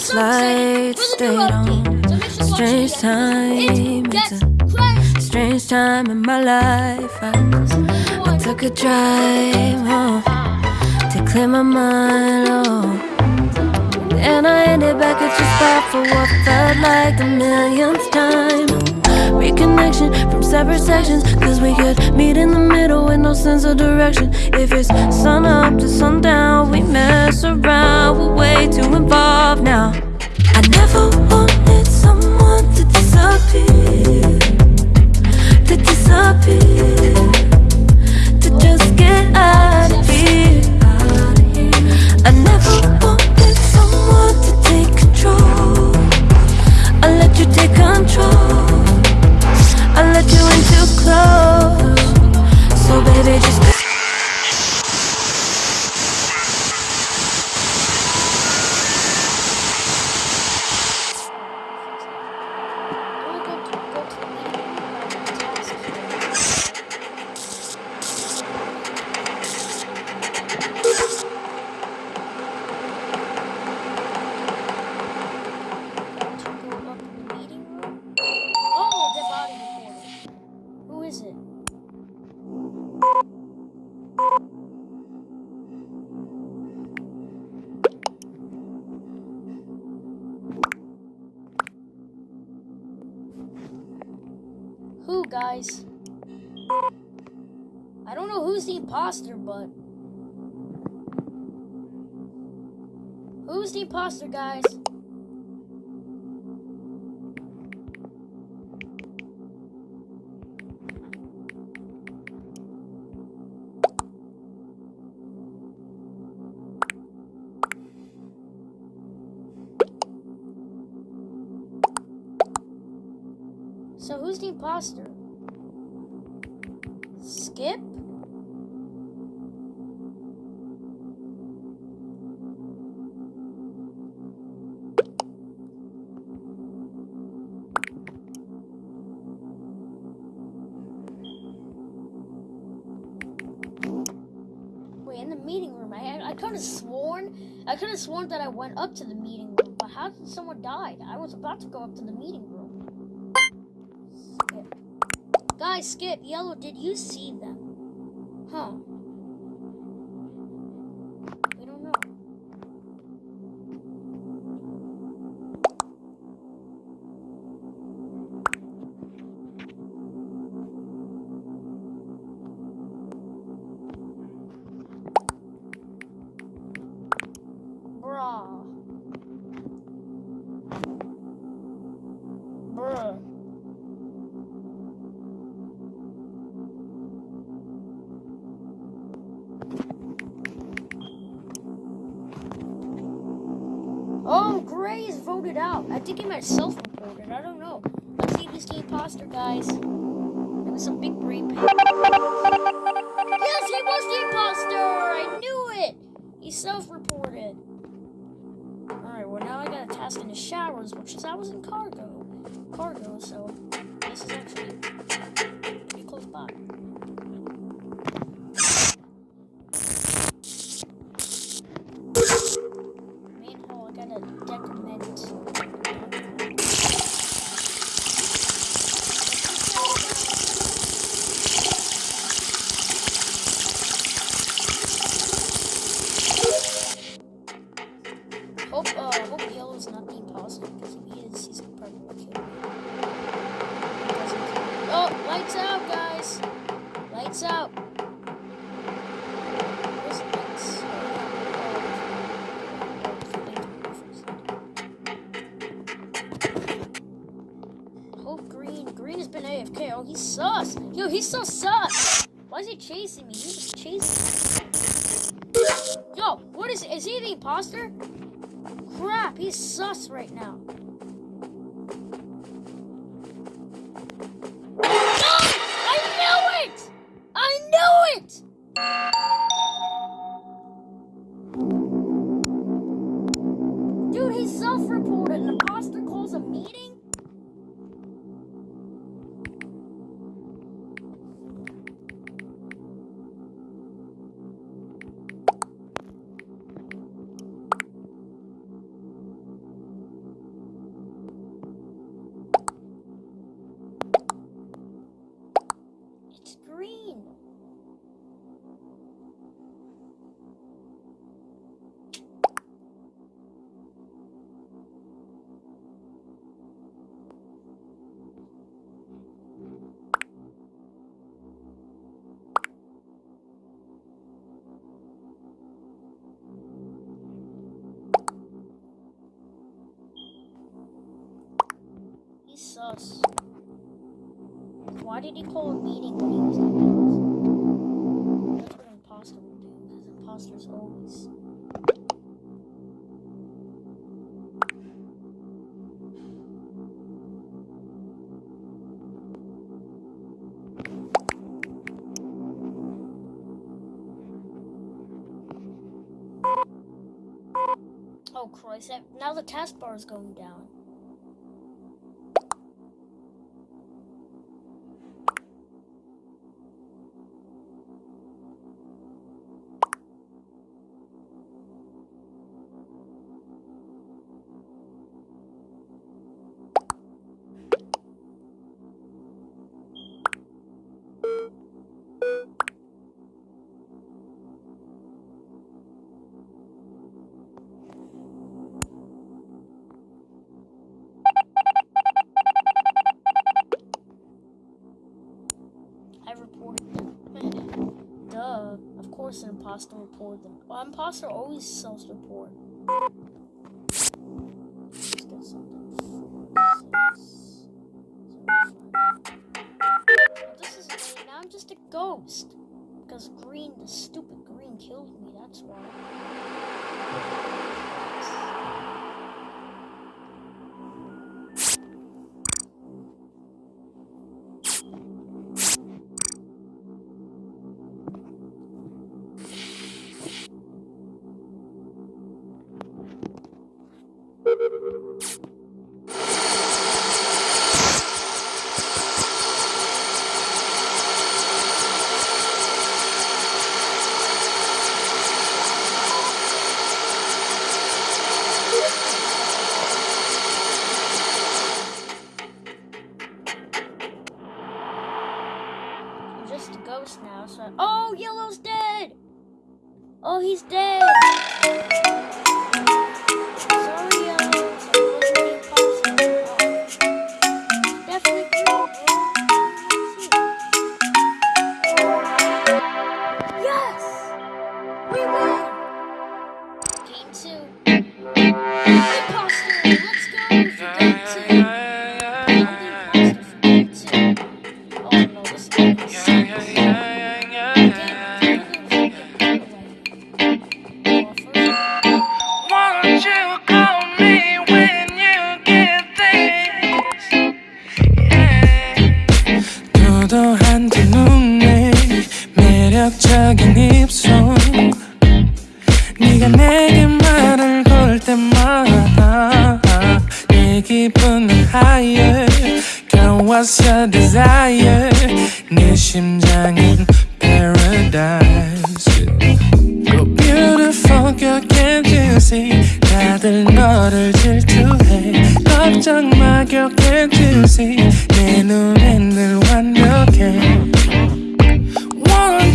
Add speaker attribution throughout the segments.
Speaker 1: team players.
Speaker 2: On
Speaker 1: I'm
Speaker 2: a
Speaker 1: so excited
Speaker 2: flight,
Speaker 1: for
Speaker 2: stayed on
Speaker 1: update. So make sure to watch
Speaker 2: strange time.
Speaker 1: It's
Speaker 2: It's a strange time in my life. I, I took a drive home to clear my mind. Oh. And I ended back at your spot for what felt like the millionth time. Reconnection from separate sections, cause we could meet in the middle with no sense of direction. If it's sun up to sundown, we mess around, we're way too involved to disappear, to just get out of here. I never wanted someone to take control. I let you take control. I let you in too close. So baby, just.
Speaker 1: Guys? I don't know who's the imposter, but. Who's the imposter, guys? So who's the imposter? Skip? Wait, in the meeting room, I I could have sworn I could have sworn that I went up to the meeting room, but how did someone die? I was about to go up to the meeting room. Skip. Guys, Skip, Yellow, did you see Voted out. I think he might self-reported. I don't know. Let's see if he's the imposter, guys. There was some big brain. Yes, he was the imposter! I knew it! He self-reported. Alright, well now I got a task in the showers, which is I was in cargo. Cargo, so this is actually Green. Green has been AFK. Oh, he's sus. Yo, he's so sus. Why is he chasing me? He's chasing me. Yo, what is Is he the imposter? Crap, he's sus right now. Sus. Why did he call a meeting when he was in the? That's what imposter would do, because imposters always. Oh Christ, now the taskbar is going down. I reported them. Duh. Of course an imposter reported them. Well, imposter always self-report. I'm just a ghost. Because green, the stupid green killed me, that's why.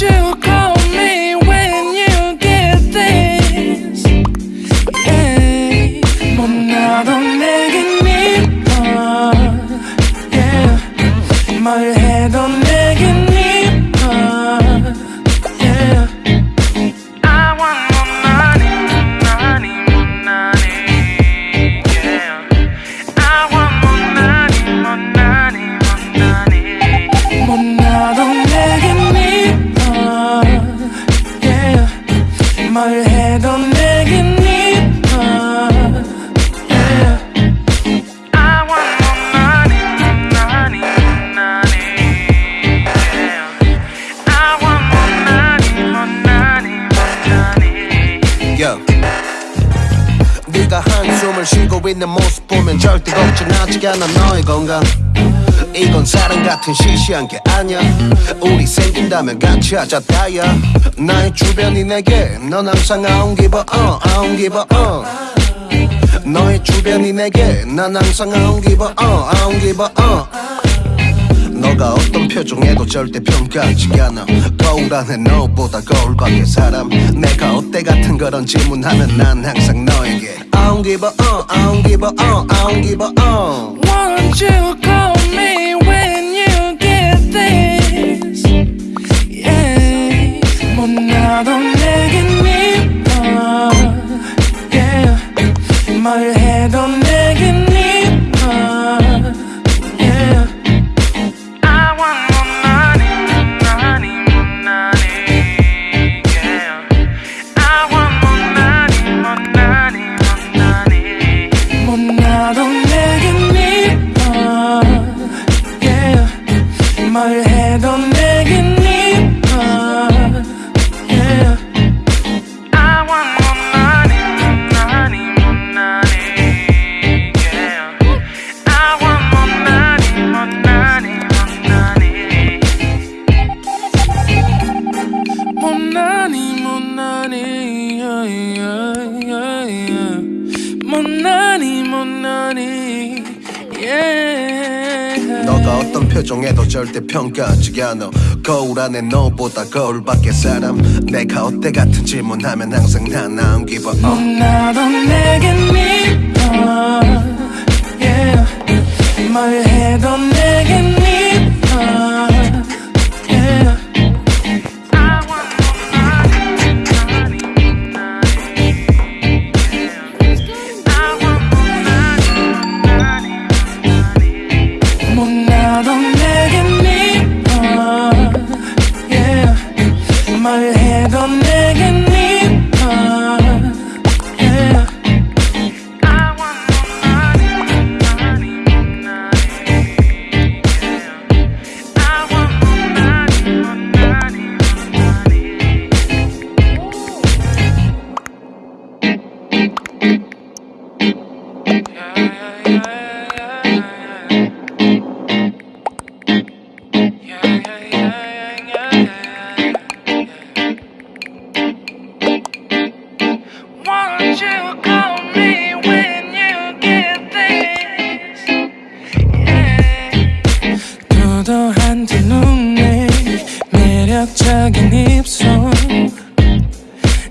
Speaker 3: Won't you
Speaker 4: 쉬고 있는 모습 보면 절대 걱정하지 않아. 너의 건강. 이건 사랑 같은 시시한 게 아니야. 우리 생긴다면 같이 하자 다야 나의 주변이 내게 넌 항상 uh, I don't give uh 너의 주변이 내게 난 항상 uh, I don't give uh 너가 어떤 표정에도 절대 평가하지 않아 거울 안에 너보다 거울 밖의 사람 내가 어때 같은 그런 질문하면 난 항상 너에게 I don't give a uh, I don't give a uh, I don't give a uh
Speaker 3: Won't you call me when you get this? Yeah. 못나도 내겐 이뻐. Yeah. 뭘 못난이 못난이 못난이 못난이
Speaker 4: 너가 어떤 표정에도 절대 평가하지 않아. 거울 안에 너보다 거울 밖에 사람. 내가 어때 같은 질문하면 항상 난
Speaker 3: 나은 기분 어. 나도 내게 믿어. Yeah. 뭘 해도 내게 믿어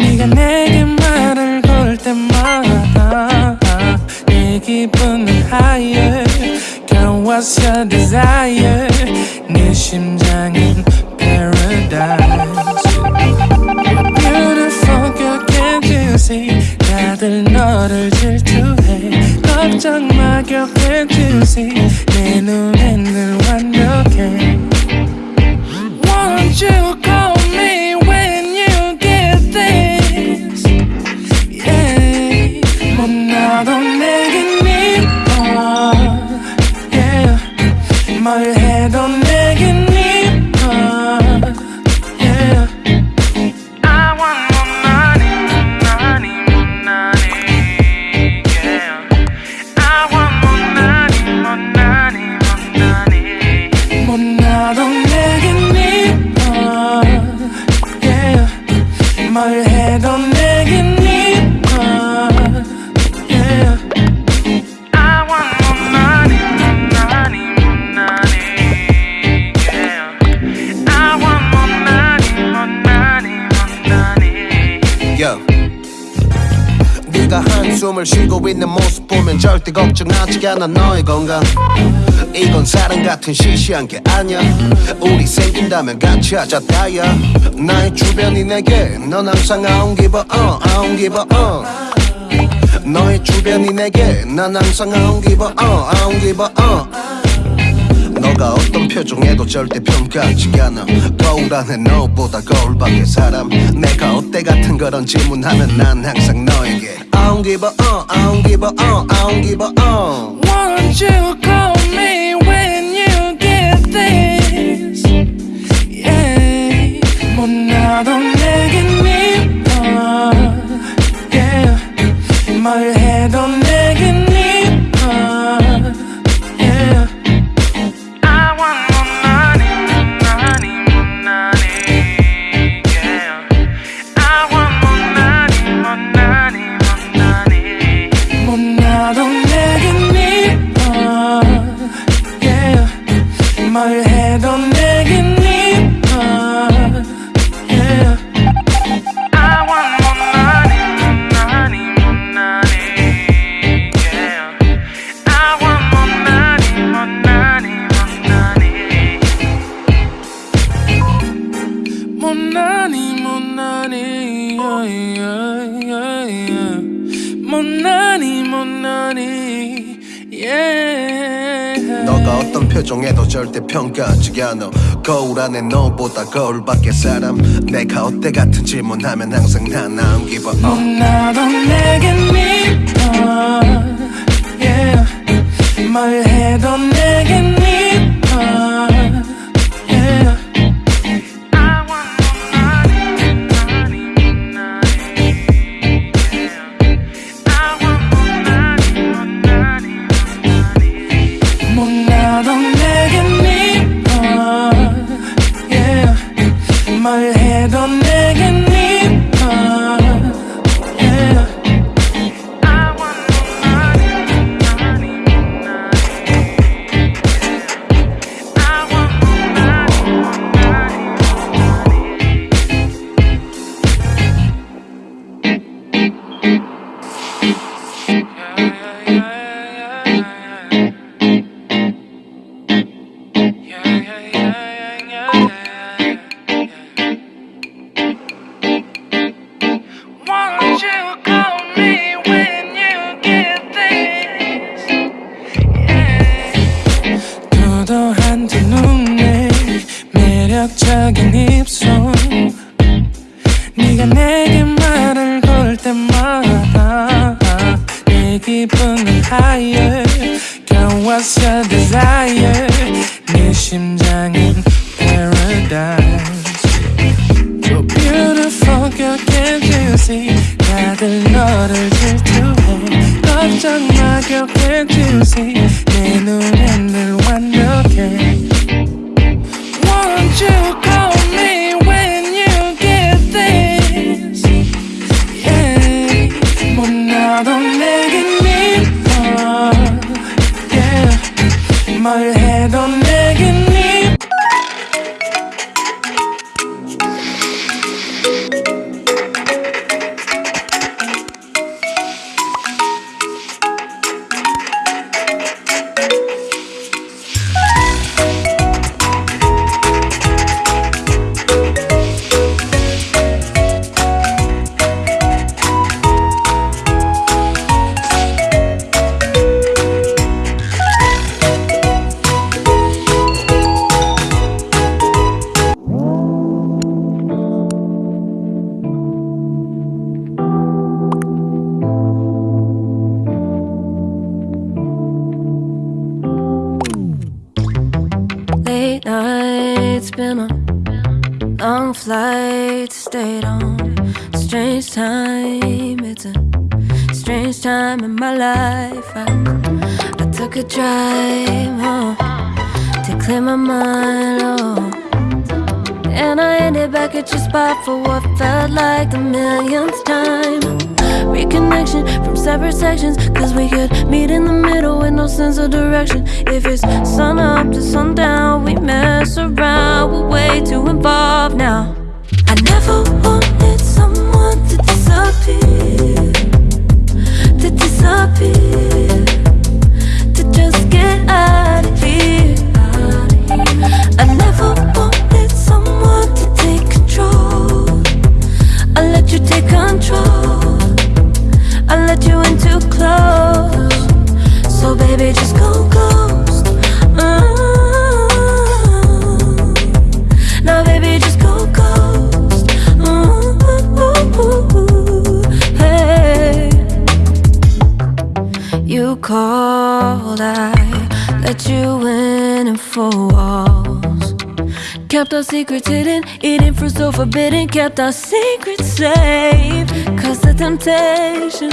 Speaker 3: 네가 내게 말을 걸 때마다 내 기분은 higher Girl what's your desire 내 심장은 paradise Beautiful girl can't you see 다들 너를 질투해 걱정 마 girl can't you see 내 눈엔 늘 완벽해 Won't you
Speaker 4: 있는 모습 보면 절대 걱정하지 않아. 너의 건강. 이건 사랑 같은 시시한 게 아니야. 우리 생긴다면 같이 하자 다야 나의 주변이 내게 넌 항상 uh, I don't give uh. 너의 주변이 내게 난 항상 uh, I don't give uh. 너가 어떤 표정에도 절대 평가하지 않아. 거울 안에 너보다 거울 밖에 사람. 내가 어때 같은 그런 질문하면 난 항상 너에게 I don't give a uh, I don't give a uh, I don't give a uh.
Speaker 3: Won't you call me when you get this? Yeah, 못나도 내겐 미워. Yeah, 뭘
Speaker 4: 평가하지 않아 거울 안에 너보다 거울 밖에 사람 내가 어때 같은 질문하면 항상 give a uh.
Speaker 3: 못나도 내겐 미 악역에 두세 내 눈엔 늘 완벽해.
Speaker 2: Long flights, stayed on. Strange time, it's a strange time in my life. I, I took a drive home to clear my mind. Oh. And I ended back at your spot for what felt like the millionth time. Reconnection from separate sections, cause we could meet in the middle with no sense of direction. If it's sun up to sundown, we mess around, we're way too involved now. I never wanted someone to disappear, to disappear, to just get out of here. I never wanted someone to take control. I let you take control. I let you in too close. So baby, just go ghost. Called, I let you in and four walls. Kept our secrets hidden, eating fruit so forbidden. Kept our secrets safe. Cause the temptation,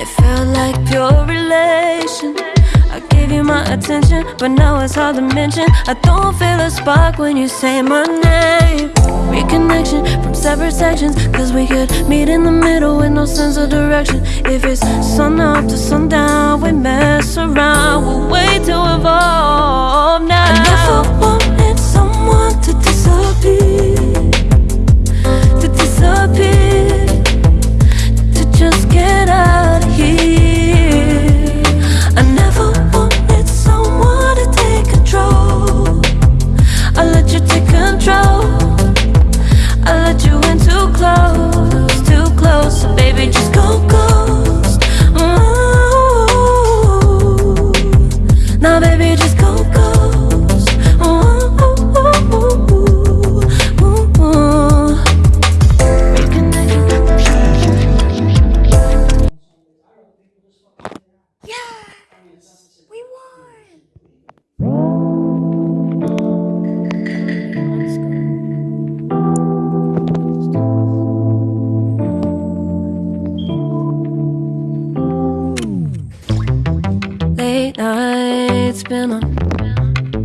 Speaker 2: it felt like pure relation. I gave you my attention, but now it's hard to mention. I don't feel a spark when you say my name. Reconnection from separate sections, cause we could meet in the middle with no sense of direction. If it's sun up to sundown, we mess around, we're way too evolved now.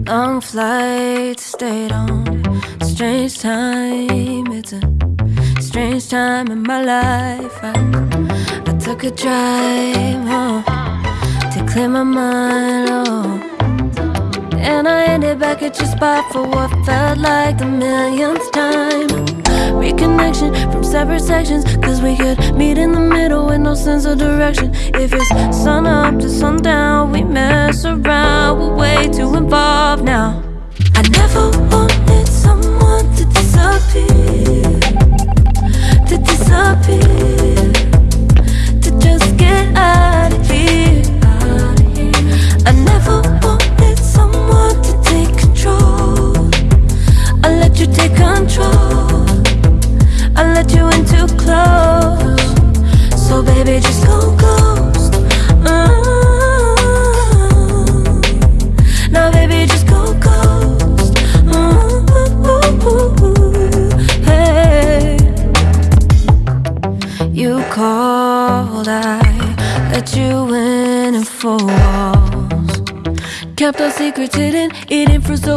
Speaker 2: Long flights, stayed on. Strange time, it's a strange time in my life. I, I took a drive home to clear my mind. Oh. And I ended back at your spot for what felt like the millionth time. Reconnection from separate sections, cause we could meet in the middle with no sense of direction. If it's sun up to sundown, we mess around, we're way too involved now. I never wanted someone to disappear, to disappear, to just get out of here. I never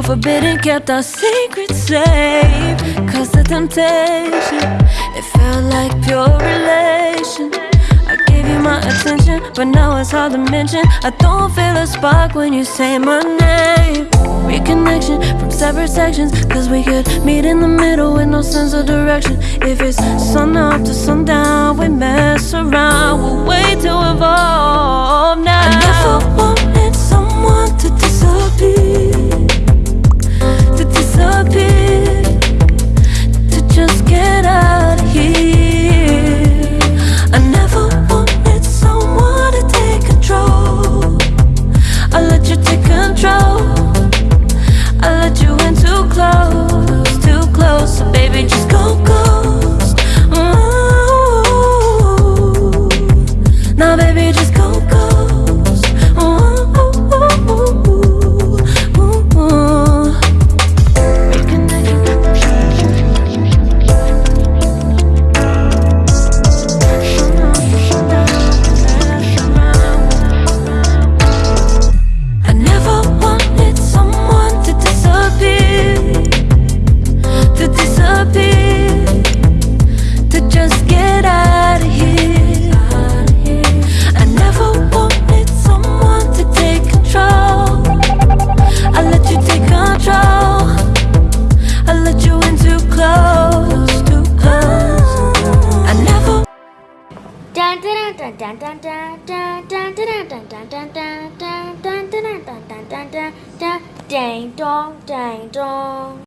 Speaker 2: forbidden. Kept our secrets safe. Cause the temptation, it felt like pure relation. I gave you my attention, but now it's hard to mention. I don't feel a spark when you say my name. Reconnection from separate sections, cause we could meet in the middle with no sense of direction. If it's sun up to sundown, we mess around, we'll wait to evolve now.